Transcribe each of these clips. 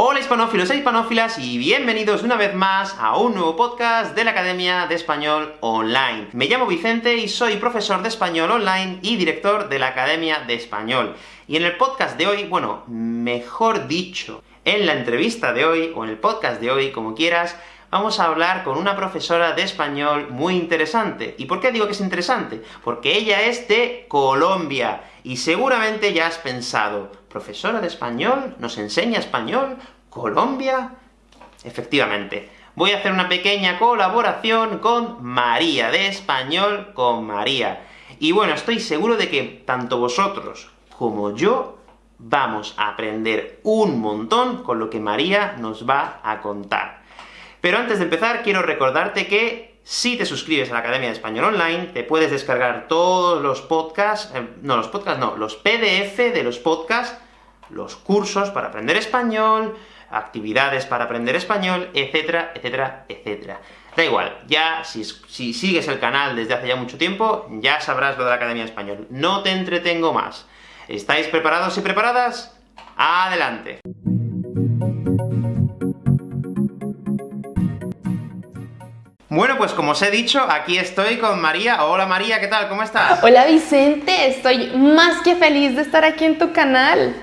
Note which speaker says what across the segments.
Speaker 1: Hola hispanófilos e hispanófilas, y bienvenidos una vez más a un nuevo podcast de la Academia de Español Online. Me llamo Vicente y soy profesor de Español Online y director de la Academia de Español. Y en el podcast de hoy, bueno, mejor dicho, en la entrevista de hoy, o en el podcast de hoy, como quieras, vamos a hablar con una profesora de español muy interesante. ¿Y por qué digo que es interesante? Porque ella es de Colombia, y seguramente ya has pensado, ¿profesora de español? ¿Nos enseña español? ¿Colombia? Efectivamente. Voy a hacer una pequeña colaboración con María, de Español con María. Y bueno, estoy seguro de que tanto vosotros como yo vamos a aprender un montón con lo que María nos va a contar. Pero antes de empezar, quiero recordarte que si te suscribes a la Academia de Español Online, te puedes descargar todos los podcasts, eh, no, los podcasts no, los PDF de los podcasts, los cursos para aprender español, actividades para aprender español, etcétera, etcétera, etcétera. Da igual, ya si, si sigues el canal desde hace ya mucho tiempo, ya sabrás lo de la Academia de Español. No te entretengo más. ¿Estáis preparados y preparadas? ¡Adelante! Bueno, pues como os he dicho, aquí estoy con María. Hola María, ¿qué tal? ¿Cómo estás?
Speaker 2: Hola Vicente, estoy más que feliz de estar aquí en tu canal.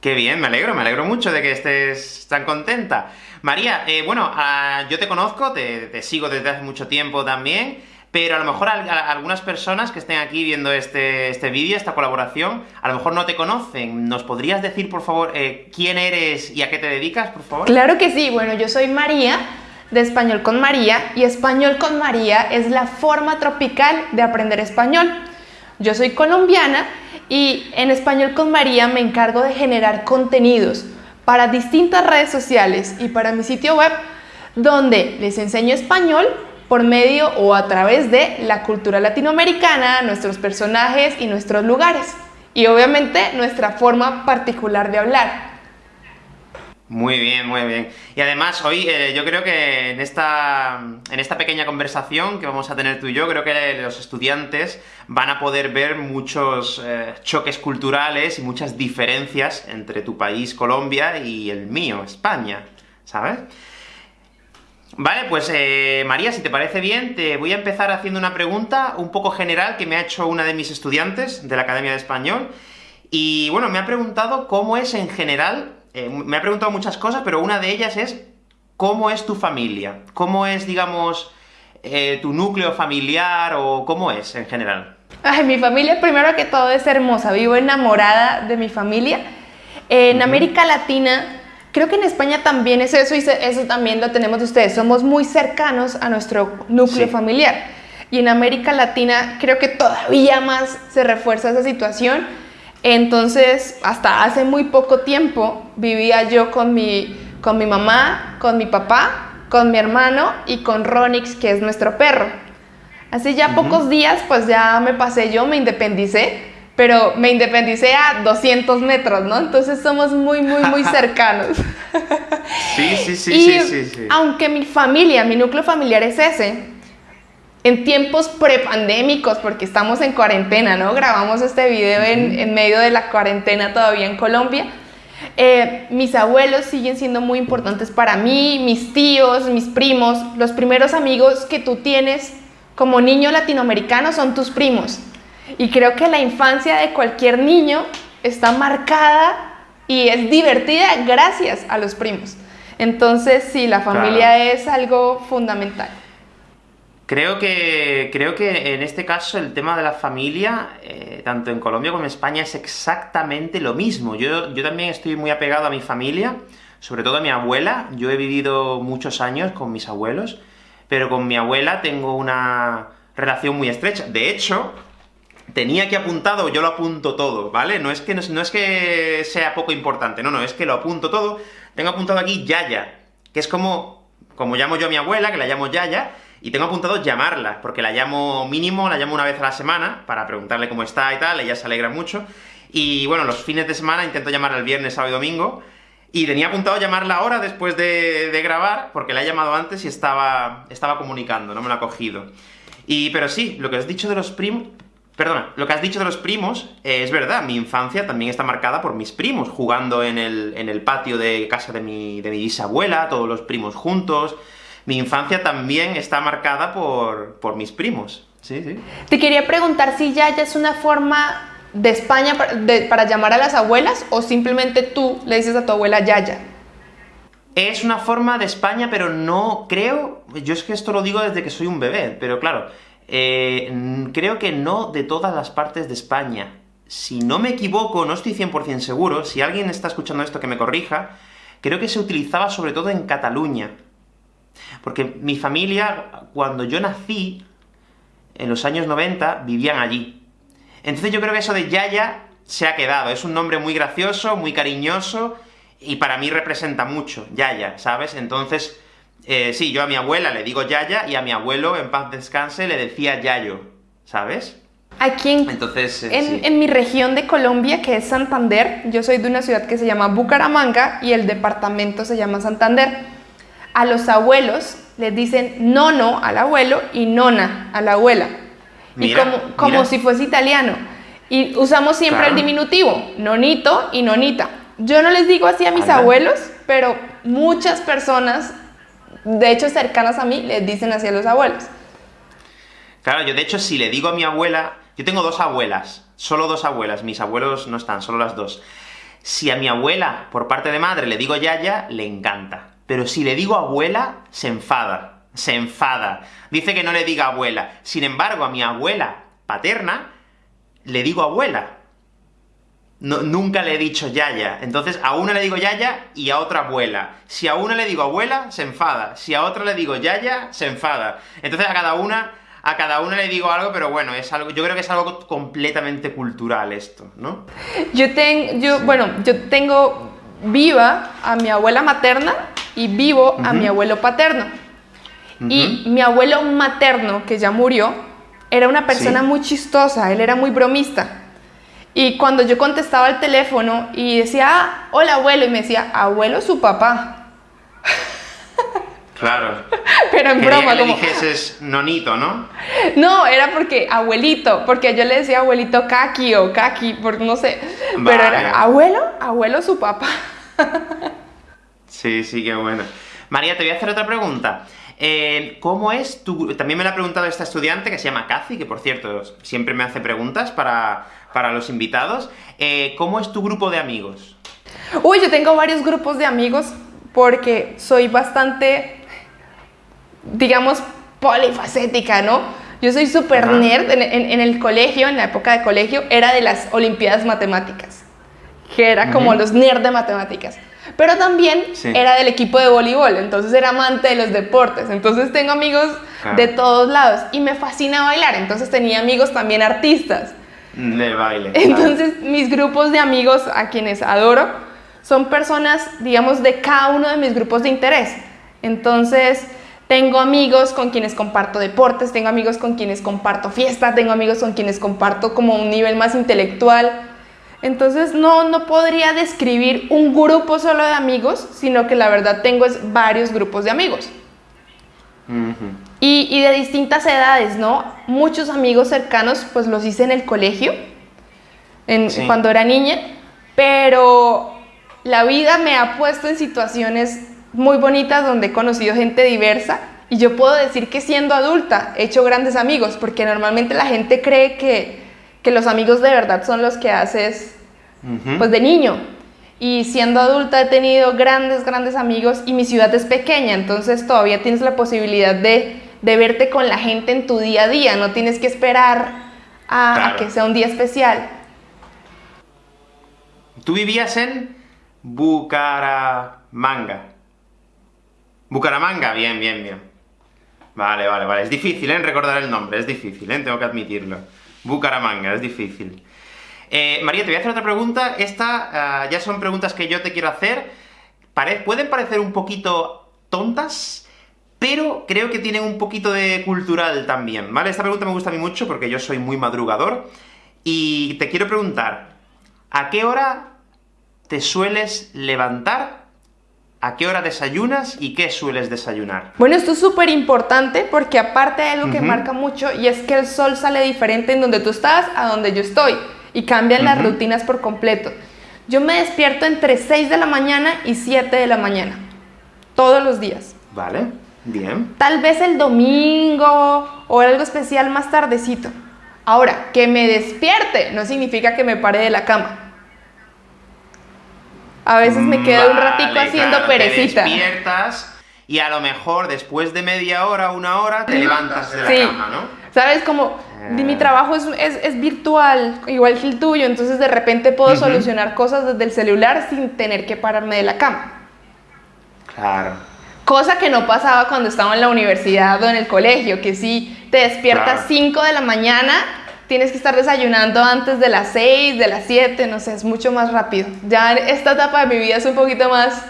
Speaker 1: Qué bien, me alegro, me alegro mucho de que estés tan contenta. María, eh, bueno, ah, yo te conozco, te, sigo desde hace mucho tiempo también, pero a lo mejor algunas personas que estén aquí viendo este, este vídeo, esta colaboración, a lo mejor no te conocen. ¿Nos podrías decir, por favor, eh, quién eres y a qué te dedicas, por favor?
Speaker 2: Claro que sí, bueno, yo soy María, de Español con María, y Español con María es la forma tropical de aprender español. Yo soy colombiana, y en Español con María me encargo de generar contenidos para distintas redes sociales y para mi sitio web, donde les enseño español por medio o a través de la cultura latinoamericana, nuestros personajes y nuestros lugares. Y obviamente nuestra forma particular de hablar.
Speaker 1: Muy bien, muy bien. Y además, hoy eh, yo creo que en esta, en esta pequeña conversación que vamos a tener tú y yo, creo que los estudiantes van a poder ver muchos eh, choques culturales y muchas diferencias entre tu país, Colombia, y el mío, España, ¿sabes? Vale, pues eh, María, si te parece bien, te voy a empezar haciendo una pregunta un poco general que me ha hecho una de mis estudiantes de la Academia de Español, y bueno, me ha preguntado cómo es en general eh, me ha preguntado muchas cosas, pero una de ellas es ¿cómo es tu familia? ¿Cómo es, digamos, eh, tu núcleo familiar, o cómo es, en general?
Speaker 2: Ay, mi familia, primero que todo, es hermosa. Vivo enamorada de mi familia. En América Latina, creo que en España también es eso, y eso también lo tenemos de ustedes. Somos muy cercanos a nuestro núcleo familiar. Y en América Latina creo que todavía más se refuerza esa situación, entonces, hasta hace muy poco tiempo vivía yo con mi, con mi mamá, con mi papá, con mi hermano y con Ronix, que es nuestro perro. Así ya pocos días, pues ya me pasé yo, me independicé, pero me independicé a 200 metros, ¿no? Entonces somos muy, muy, muy cercanos.
Speaker 1: sí, sí, sí, sí, sí.
Speaker 2: Aunque mi familia, mi núcleo familiar es ese, en tiempos prepandémicos, porque estamos en cuarentena, ¿no? Grabamos este video en, medio de la cuarentena todavía en Colombia. Eh, mis abuelos siguen siendo muy importantes para mí, mis tíos, mis primos, los primeros amigos que tú tienes como niño latinoamericano son tus primos. Y creo que la infancia de cualquier niño está marcada y es divertida gracias a los primos. Entonces, sí, la familia es algo fundamental.
Speaker 1: Creo que, creo que en este caso el tema de la familia, eh, tanto en Colombia como en España, es exactamente lo mismo. Yo, yo también estoy muy apegado a mi familia, sobre todo a mi abuela. Yo he vivido muchos años con mis abuelos, pero con mi abuela tengo una relación muy estrecha. De hecho, tenía que apuntado, yo lo apunto todo, ¿vale? No es que, no, es que sea poco importante, no, no, es que lo apunto todo. Tengo apuntado aquí Yaya, que es como, como llamo yo a mi abuela, que la llamo Yaya, y tengo apuntado llamarla, porque la llamo mínimo, la llamo una vez a la semana, para preguntarle cómo está y tal, ella se alegra mucho. Y bueno, los fines de semana intento llamarla el viernes, sábado y domingo, y tenía apuntado llamarla ahora después de, grabar, porque la he llamado antes y estaba, estaba comunicando, no me lo ha cogido. Y, pero sí, lo que has dicho de los primos, Perdona, lo que has dicho de los primos, eh, es verdad, mi infancia también está marcada por mis primos, jugando en el, en el patio de casa de mi, de mi bisabuela, todos los primos juntos. Mi infancia también está marcada por, por mis primos. Sí, sí.
Speaker 2: Te quería preguntar si Yaya es una forma de España para, para llamar a las abuelas, o simplemente tú le dices a tu abuela Yaya.
Speaker 1: Es una forma de España, pero no creo... Yo es que esto lo digo desde que soy un bebé, pero claro, eh, creo que no de todas las partes de España. Si no me equivoco, no estoy 100% seguro, si alguien está escuchando esto que me corrija, creo que se utilizaba sobre todo en Cataluña. Porque mi familia, cuando yo nací, en los años 90, vivían allí. Entonces yo creo que eso de Yaya se ha quedado, es un nombre muy gracioso, muy cariñoso, y para mí representa mucho, Yaya, ¿sabes? Entonces, eh, sí, yo a mi abuela le digo Yaya, y a mi abuelo, en paz descanse, le decía Yayo, ¿sabes?
Speaker 2: Aquí en,
Speaker 1: Entonces, eh,
Speaker 2: en,
Speaker 1: sí.
Speaker 2: en mi región de Colombia, que es Santander, yo soy de una ciudad que se llama Bucaramanga, y el departamento se llama Santander. A los abuelos les dicen nono al abuelo y nona a la abuela. y
Speaker 1: Mira,
Speaker 2: como, como
Speaker 1: mira.
Speaker 2: si fuese italiano. Y usamos siempre
Speaker 1: Claro.
Speaker 2: el diminutivo, nonito y nonita. Yo no les digo así a mis abuelos, pero muchas personas, de hecho cercanas a mí, les dicen así a los abuelos.
Speaker 1: Claro, yo de hecho, si le digo a mi abuela... Yo tengo dos abuelas, solo dos abuelas, mis abuelos no están, solo las dos. Si a mi abuela, por parte de madre, le digo Yaya, le encanta. Pero si le digo abuela, se enfada. Se enfada. Dice que no le diga abuela. Sin embargo, a mi abuela paterna, le digo abuela. Nunca le he dicho yaya. Entonces, a una le digo yaya y a otra abuela. Si a una le digo abuela, se enfada. Si a otra le digo yaya, se enfada. Entonces, a cada una, a cada una le digo algo, pero bueno, es algo, yo creo que es algo completamente cultural esto, ¿no?
Speaker 2: Yo, ten- yo bueno, yo tengo viva a mi abuela materna y vivo a mi abuelo paterno. Y mi abuelo materno, que ya murió, era una persona
Speaker 1: Sí.
Speaker 2: muy chistosa, él era muy bromista. Y cuando yo contestaba el teléfono y decía, ah, hola abuelo, y me decía, abuelo su papá.
Speaker 1: Claro.
Speaker 2: Pero en
Speaker 1: Quería
Speaker 2: broma,
Speaker 1: que le
Speaker 2: como,
Speaker 1: dijeses nonito, ¿no?
Speaker 2: No, era porque abuelito, porque yo le decía abuelito Kaki o Kaki, por no sé. Pero era abuelo, abuelo su papá.
Speaker 1: Sí, sí, qué bueno. María, te voy a hacer otra pregunta. Eh, ¿Cómo es tu...? También me la ha preguntado esta estudiante, que se llama Cathy, que por cierto, siempre me hace preguntas para, para los invitados. Eh, ¿Cómo es tu grupo de amigos?
Speaker 2: Uy, yo tengo varios grupos de amigos porque soy bastante, digamos, polifacética, ¿no? Yo soy súper nerd en, en- en el colegio, en la época de colegio, era de las Olimpiadas Matemáticas, que era como los nerds de matemáticas. Pero también
Speaker 1: Sí.
Speaker 2: era del equipo de voleibol, entonces era amante de los deportes. Entonces tengo amigos
Speaker 1: Claro.
Speaker 2: de todos lados y me fascina bailar, entonces tenía amigos también artistas.
Speaker 1: De baile. claro.
Speaker 2: Entonces, mis grupos de amigos a quienes adoro son personas, digamos, de cada uno de mis grupos de interés. Entonces, tengo amigos con quienes comparto deportes, tengo amigos con quienes comparto fiesta, tengo amigos con quienes comparto como un nivel más intelectual. Entonces, no, no podría describir un grupo solo de amigos, sino que la verdad tengo es varios grupos de amigos. Y, y de distintas edades, ¿no? Muchos amigos cercanos, pues los hice en el colegio, en,
Speaker 1: Sí.
Speaker 2: cuando era niña, pero la vida me ha puesto en situaciones muy bonitas donde he conocido gente diversa y yo puedo decir que siendo adulta he hecho grandes amigos, porque normalmente la gente cree que, que los amigos de verdad son los que haces pues de niño. Y siendo adulta he tenido grandes, grandes amigos y mi ciudad es pequeña, entonces todavía tienes la posibilidad de, de verte con la gente en tu día a día, no tienes que esperar a, que sea un día especial.
Speaker 1: Tú vivías en Bucaramanga. Bucaramanga, bien, bien, bien. Vale, vale, vale. Es difícil, ¿eh? Recordar el nombre, es difícil, ¿eh? Tengo que admitirlo. Bucaramanga, es difícil. Eh, María, te voy a hacer otra pregunta. Esta ah, ya son preguntas que yo te quiero hacer. Pueden parecer un poquito tontas, pero creo que tienen un poquito de cultural también, ¿vale? Esta pregunta me gusta a mí mucho porque yo soy muy madrugador. Y te quiero preguntar, ¿a qué hora te sueles levantar ¿A qué hora desayunas y qué sueles desayunar?
Speaker 2: Bueno, esto es súper importante porque aparte hay algo que marca mucho y es que el sol sale diferente en donde tú estás a donde yo estoy y cambian las rutinas por completo. Yo me despierto entre 6 de la mañana y 7 de la mañana, todos los días.
Speaker 1: Vale, bien.
Speaker 2: Tal vez el domingo o algo especial más tardecito. Ahora, que me despierte no significa que me pare de la cama. A veces me quedo un ratico haciendo perecita.
Speaker 1: Te despiertas y a lo mejor después de media hora, una hora, te levantas de la cama, ¿no?
Speaker 2: ¿Sabes? Como mi trabajo es, es, virtual, igual que el tuyo, entonces de repente puedo solucionar cosas desde el celular sin tener que pararme de la cama.
Speaker 1: Claro.
Speaker 2: Cosa que no pasaba cuando estaba en la universidad o en el colegio, que si te despiertas 5 de la mañana tienes que estar desayunando antes de las 6, de las 7, no sé, es mucho más rápido. Ya esta etapa de mi vida es un poquito más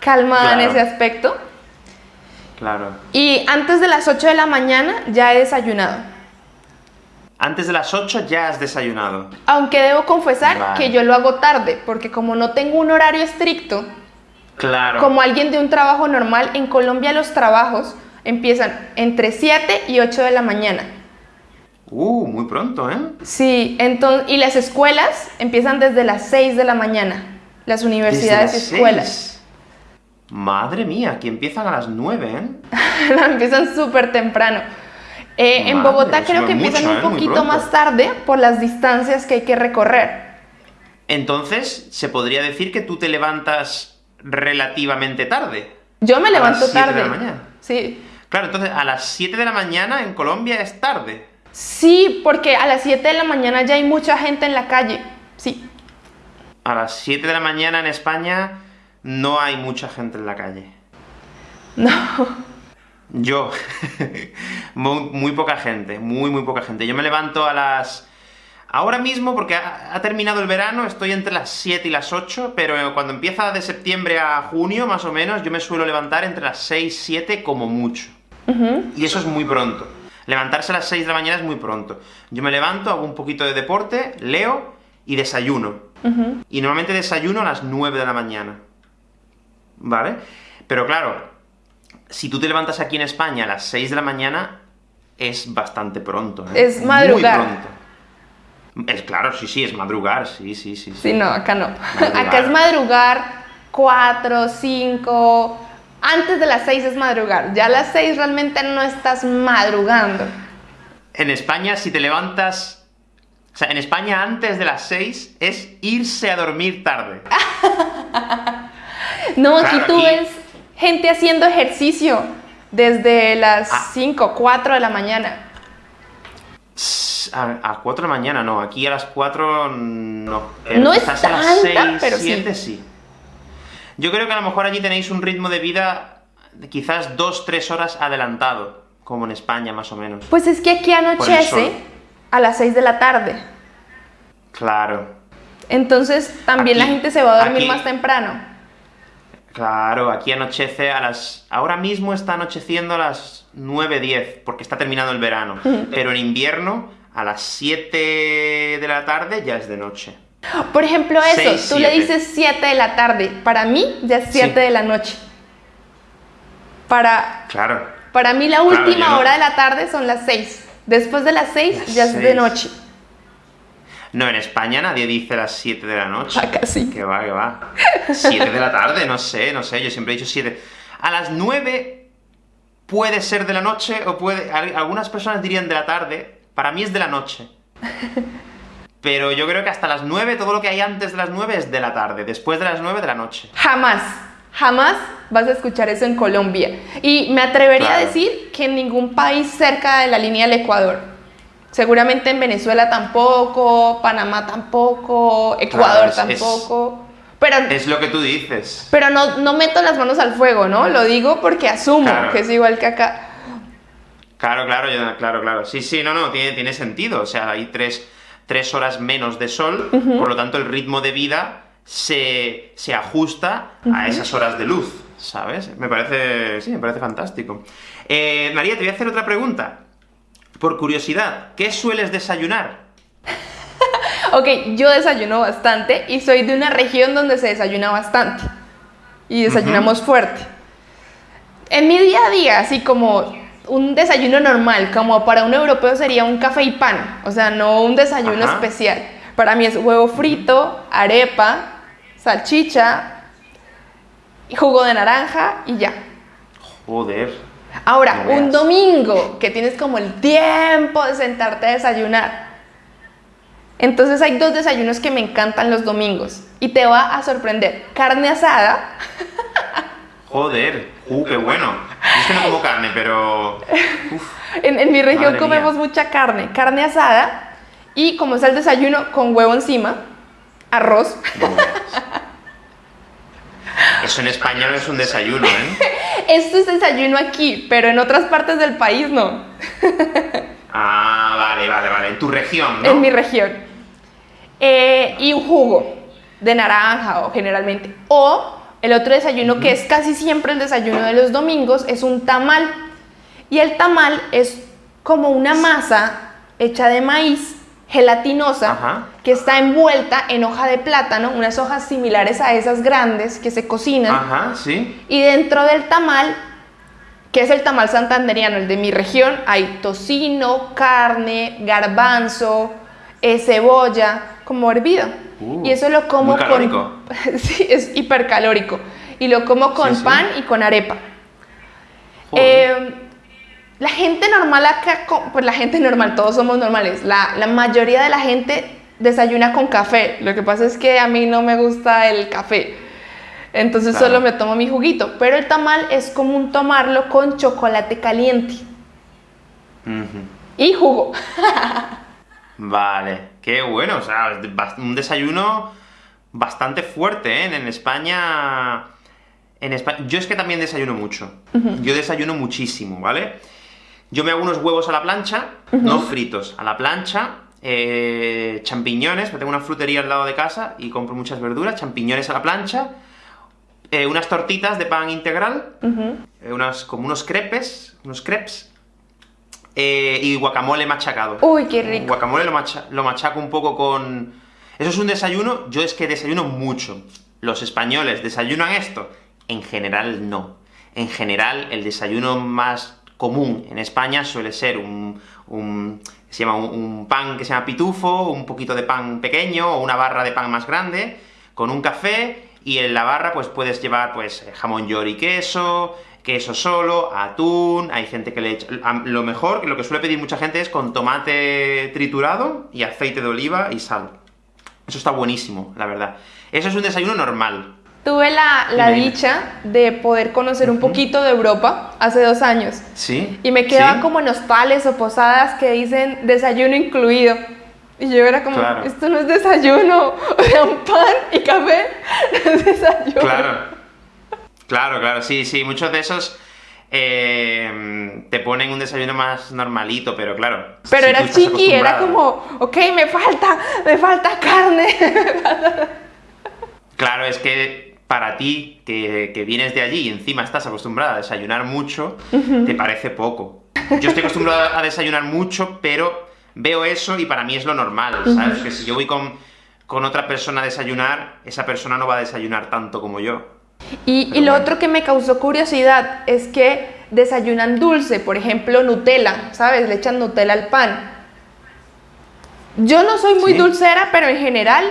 Speaker 2: calmada en ese aspecto.
Speaker 1: Claro.
Speaker 2: Y antes de las 8 de la mañana ya he desayunado.
Speaker 1: Antes de las 8 ya has desayunado.
Speaker 2: Aunque debo confesar que yo lo hago tarde, porque como no tengo un horario estricto,
Speaker 1: claro.
Speaker 2: como alguien de un trabajo normal, en Colombia los trabajos empiezan entre 7 y 8 de la mañana.
Speaker 1: Uh, muy pronto, ¿eh?
Speaker 2: Sí, entonces, y las escuelas empiezan desde las 6 de la mañana. Las universidades y escuelas.
Speaker 1: Madre mía, aquí empiezan a las 9, ¿eh?
Speaker 2: empiezan súper temprano. Eh, en Bogotá creo que empiezan un ¿eh? poquito más tarde por las distancias que hay que recorrer.
Speaker 1: Entonces, ¿se podría decir que tú te levantas relativamente tarde?
Speaker 2: Yo me levanto tarde. De la mañana. Sí.
Speaker 1: Claro, entonces a las 7 de la mañana en Colombia es tarde.
Speaker 2: Sí, porque a las 7 de la mañana ya hay mucha gente en la calle. Sí.
Speaker 1: A las 7 de la mañana en España no hay mucha gente en la calle.
Speaker 2: No.
Speaker 1: Yo. muy, poca gente, muy, muy poca gente. Yo me levanto a las... Ahora mismo, porque ha, terminado el verano, estoy entre las 7 y las 8, pero cuando empieza de septiembre a junio, más o menos, yo me suelo levantar entre las 6, 7 como mucho. Y eso es muy pronto. Levantarse a las 6 de la mañana es muy pronto. Yo me levanto, hago un poquito de deporte, leo y desayuno. Y normalmente desayuno a las 9 de la mañana. ¿Vale? Pero claro, si tú te levantas aquí en España a las 6 de la mañana, es bastante pronto.
Speaker 2: ¿eh? Es madrugar. Muy
Speaker 1: pronto. Es claro, sí, sí, es madrugar, sí, sí, sí.
Speaker 2: Sí, no, acá no. Acá es madrugar 4, 5, antes de las 6 es madrugar, ya a las 6 realmente no estás madrugando.
Speaker 1: En España, si te levantas... O sea, en España antes de las 6 es irse a dormir tarde.
Speaker 2: no, aquí tú ves gente haciendo ejercicio desde las 5, ah. 4 de la mañana.
Speaker 1: A, 4 de la mañana no, aquí a las 4 no.
Speaker 2: No es tanta, a las 6, pero 7
Speaker 1: sí. Yo creo que a lo mejor allí tenéis un ritmo de vida quizás dos, tres horas adelantado, como en España más o menos.
Speaker 2: Pues es que aquí anochece a las 6 de la tarde.
Speaker 1: Claro.
Speaker 2: Entonces también la gente se va a dormir más temprano.
Speaker 1: Claro, aquí anochece a las... Ahora mismo está anocheciendo a las 9, 10, porque está terminando el verano. Pero en invierno, a las 7 de la tarde ya es de noche.
Speaker 2: Por ejemplo, eso, tú le dices 7 de la tarde, para mí ya es 7 de la noche. Para,
Speaker 1: claro.
Speaker 2: para mí la última hora de la tarde son las 6. Después de las 6 ya es de noche.
Speaker 1: No, en España nadie dice las 7 de la noche.
Speaker 2: Acá sí.
Speaker 1: Que va, que va. 7 de la tarde, no sé, no sé, yo siempre he dicho 7. A las 9 puede ser de la noche, o puede... Algunas personas dirían de la tarde, para mí es de la noche. Pero yo creo que hasta las 9, todo lo que hay antes de las 9 es de la tarde, después de las 9 de la noche.
Speaker 2: Jamás, jamás vas a escuchar eso en Colombia. Y me atrevería a decir que en ningún país cerca de la línea del Ecuador. Seguramente en Venezuela tampoco, Panamá tampoco, Ecuador tampoco. Pero,
Speaker 1: es lo que tú dices.
Speaker 2: Pero no, no meto las manos al fuego, ¿no? Lo digo porque asumo que es igual que acá.
Speaker 1: Claro, claro, claro, claro. Sí, sí, no, no, tiene, tiene sentido. O sea, hay tres tres horas menos de sol, por lo tanto el ritmo de vida se, ajusta a esas horas de luz, ¿sabes? Me parece, sí, me parece fantástico. Eh, María, te voy a hacer otra pregunta. Por curiosidad, ¿qué sueles desayunar?
Speaker 2: ok, yo desayuno bastante y soy de una región donde se desayuna bastante. y desayunamos fuerte. En mi día a día, así como un desayuno normal, como para un europeo sería un café y pan, o sea, no un desayuno
Speaker 1: Ajá.
Speaker 2: especial. Para mí es huevo frito, arepa, salchicha, y jugo de naranja y ya.
Speaker 1: Joder.
Speaker 2: Ahora,
Speaker 1: No
Speaker 2: un domingo que tienes como el tiempo de sentarte a desayunar. Entonces hay dos desayunos que me encantan los domingos y te va a sorprender. Carne asada,
Speaker 1: Joder. Uh, qué bueno. Es que no como carne, pero... Uf.
Speaker 2: en, en mi región comemos
Speaker 1: mía.
Speaker 2: mucha carne, carne asada y como es el desayuno con huevo encima, arroz.
Speaker 1: Eso en España no es un desayuno, ¿eh?
Speaker 2: Esto es desayuno aquí, pero en otras partes del país no,
Speaker 1: Ah, vale, vale, vale. En tu región, ¿no?
Speaker 2: en mi región. Eh, y un jugo de naranja o generalmente. O el otro desayuno que es casi siempre el desayuno de los domingos es un tamal. Y el tamal es como una masa hecha de maíz gelatinosa
Speaker 1: Ajá.
Speaker 2: que está envuelta en hoja de plátano, unas hojas similares a esas grandes que se cocinan.
Speaker 1: Ajá, sí.
Speaker 2: Y dentro del tamal, que es el tamal santanderiano, el de mi región, hay tocino, carne, garbanzo, eh, cebolla, como hervido.
Speaker 1: Uh,
Speaker 2: y eso lo como
Speaker 1: muy calórico.
Speaker 2: con... sí, es hipercalórico. Y lo como con
Speaker 1: Sí, sí.
Speaker 2: pan y con arepa. Eh, la gente normal acá, pues la gente normal, todos somos normales. La, la mayoría de la gente desayuna con café. Lo que pasa es que a mí no me gusta el café. Entonces
Speaker 1: Claro.
Speaker 2: solo me tomo mi juguito. Pero el tamal es común tomarlo con chocolate caliente y jugo.
Speaker 1: Vale, qué bueno, o sea, un desayuno bastante fuerte, ¿eh? En España... En España... Yo es que también desayuno mucho. Yo desayuno muchísimo, ¿vale? Yo me hago unos huevos a la plancha, no fritos, a la plancha, eh, champiñones, me tengo una frutería al lado de casa y compro muchas verduras, champiñones a la plancha, eh, unas tortitas de pan integral, eh, unas, como unos crepes, unos crepes, eh, y guacamole machacado.
Speaker 2: Uy, qué rico.
Speaker 1: Guacamole lo, macha- lo machaco un poco con... Eso es un desayuno, yo es que desayuno mucho. Los españoles desayunan esto. En general no. En general el desayuno más común en España suele ser un... un- se llama un, un pan que se llama pitufo, un poquito de pan pequeño, o una barra de pan más grande, con un café, y en la barra pues puedes llevar pues jamón york y queso, queso solo, atún, hay gente que le echa... Lo mejor, lo que suele pedir mucha gente es con tomate triturado y aceite de oliva y sal. Eso está buenísimo, la verdad. Eso es un desayuno normal.
Speaker 2: Tuve la, la dicha de poder conocer un poquito de Europa hace dos años.
Speaker 1: ¿Sí?
Speaker 2: Y me quedaban
Speaker 1: ¿Sí?
Speaker 2: como en hostales o posadas que dicen desayuno incluido. Y yo era como,
Speaker 1: Claro.
Speaker 2: esto no es desayuno. O sea, un pan y café no es desayuno.
Speaker 1: Claro. Claro, claro, sí, sí. Muchos de esos eh, te ponen un desayuno más normalito, pero claro.
Speaker 2: Pero
Speaker 1: si
Speaker 2: era chiqui, era como, ok, me falta, me falta carne.
Speaker 1: Claro, es que para ti, que, que vienes de allí y encima estás acostumbrada a desayunar mucho, te parece poco. Yo estoy acostumbrado a desayunar mucho, pero veo eso y para mí es lo normal, ¿sabes? Que si yo voy con, con otra persona a desayunar, esa persona no va a desayunar tanto como yo.
Speaker 2: Y, lo
Speaker 1: bueno.
Speaker 2: otro que me causó curiosidad es que desayunan dulce, por ejemplo, Nutella, ¿sabes? Le echan Nutella al pan. Yo no soy muy
Speaker 1: Sí.
Speaker 2: dulcera, pero en general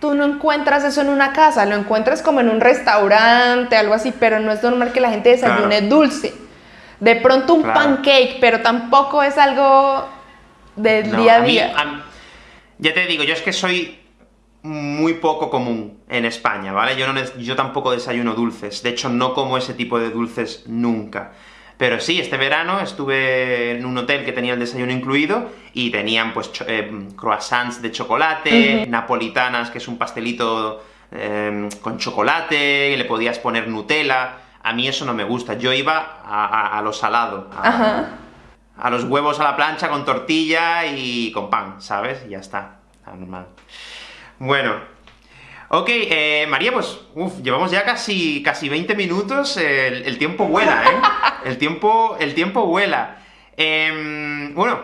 Speaker 2: tú no encuentras eso en una casa, lo encuentras como en un restaurante, algo así, pero no es normal que la gente desayune
Speaker 1: Claro.
Speaker 2: dulce. De pronto un
Speaker 1: Claro.
Speaker 2: pancake, pero tampoco es algo del
Speaker 1: No,
Speaker 2: día a
Speaker 1: mí-
Speaker 2: día.
Speaker 1: a- ya te digo, yo es que soy muy poco común en España, ¿vale? Yo, no, yo tampoco desayuno dulces, de hecho no como ese tipo de dulces nunca. Pero sí, este verano estuve en un hotel que tenía el desayuno incluido, y tenían pues eh, croissants de chocolate, napolitanas, que es un pastelito eh, con chocolate, y le podías poner Nutella. A mí eso no me gusta, yo iba a, a- a lo salado, a-
Speaker 2: Ajá.
Speaker 1: a los huevos a la plancha con tortilla y con pan, ¿sabes? Y ya está, está normal. Bueno, ok, eh, María, pues, uf, llevamos ya casi, casi 20 minutos, el, el tiempo vuela, ¿eh? El tiempo, el tiempo vuela. Em, bueno,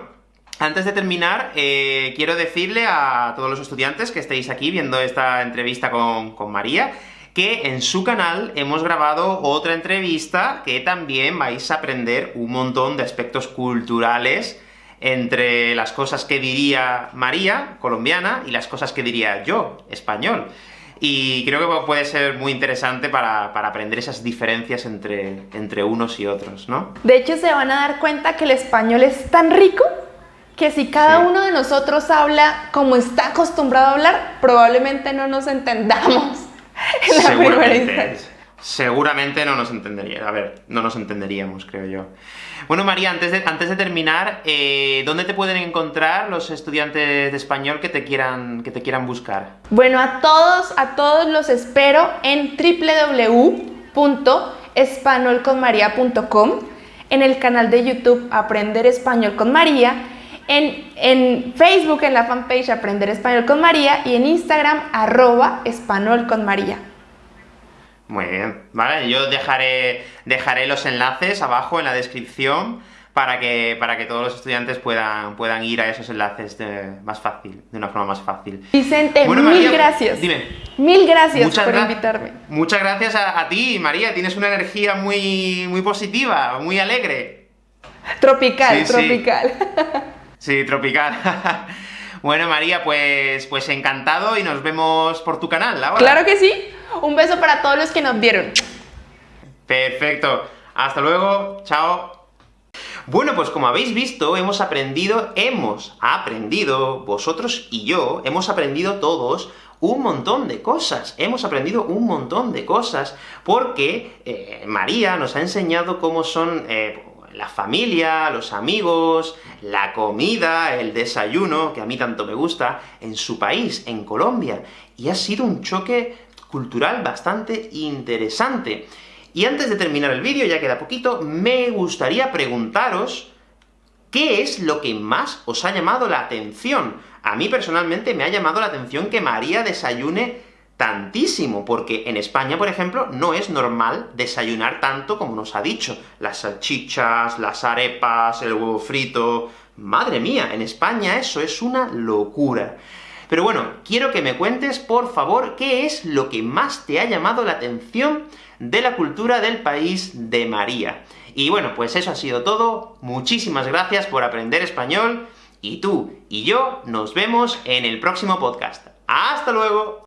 Speaker 1: antes de terminar, eh, quiero decirle a todos los estudiantes que estéis aquí viendo esta entrevista con, con María, que en su canal hemos grabado otra entrevista que también vais a aprender un montón de aspectos culturales entre las cosas que diría María, colombiana, y las cosas que diría yo, español. Y creo que puede ser muy interesante para, aprender esas diferencias entre, entre unos y otros, ¿no?
Speaker 2: De hecho, se van a dar cuenta que el español es tan rico que si cada uno de nosotros habla como está acostumbrado a hablar, probablemente no nos entendamos en la primera
Speaker 1: Seguramente no nos entendería, a ver, no nos entenderíamos, creo yo. Bueno, María, antes de, antes de terminar, eh, ¿dónde te pueden encontrar los estudiantes de español que te quieran, que te quieran buscar?
Speaker 2: Bueno, a todos, a todos los espero en www.espanolconmaria.com, en el canal de YouTube Aprender Español con María, en, en, Facebook, en la fanpage Aprender Español con María, y en Instagram, arroba Español con María.
Speaker 1: Muy bien, vale, yo dejaré, dejaré los enlaces abajo en la descripción para que, para que todos los estudiantes puedan, puedan ir a esos enlaces de, más fácil, de una forma más fácil.
Speaker 2: Vicente, mil gracias.
Speaker 1: Dime.
Speaker 2: Mil gracias por invitarme.
Speaker 1: Muchas gracias a, ti, María, tienes una energía muy, muy positiva, muy alegre.
Speaker 2: Tropical, tropical.
Speaker 1: Sí, sí tropical. bueno, María, pues, pues encantado y nos vemos por tu canal ahora.
Speaker 2: Claro que sí. Un beso para todos los que nos vieron.
Speaker 1: Perfecto. Hasta luego. Chao. Bueno, pues como habéis visto, hemos aprendido, hemos aprendido, vosotros y yo, hemos aprendido todos un montón de cosas, hemos aprendido un montón de cosas, porque eh, María nos ha enseñado cómo son eh, la familia, los amigos, la comida, el desayuno, que a mí tanto me gusta, en su país, en Colombia, y ha sido un choque cultural bastante interesante. Y antes de terminar el vídeo, ya queda poquito, me gustaría preguntaros ¿qué es lo que más os ha llamado la atención? A mí personalmente me ha llamado la atención que María desayune tantísimo, porque en España, por ejemplo, no es normal desayunar tanto como nos ha dicho. Las salchichas, las arepas, el huevo frito... ¡Madre mía! En España eso es una locura. Pero bueno, quiero que me cuentes, por favor, qué es lo que más te ha llamado la atención de la cultura del país de María. Y bueno, pues eso ha sido todo. Muchísimas gracias por aprender español, y tú y yo nos vemos en el próximo podcast. ¡Hasta luego!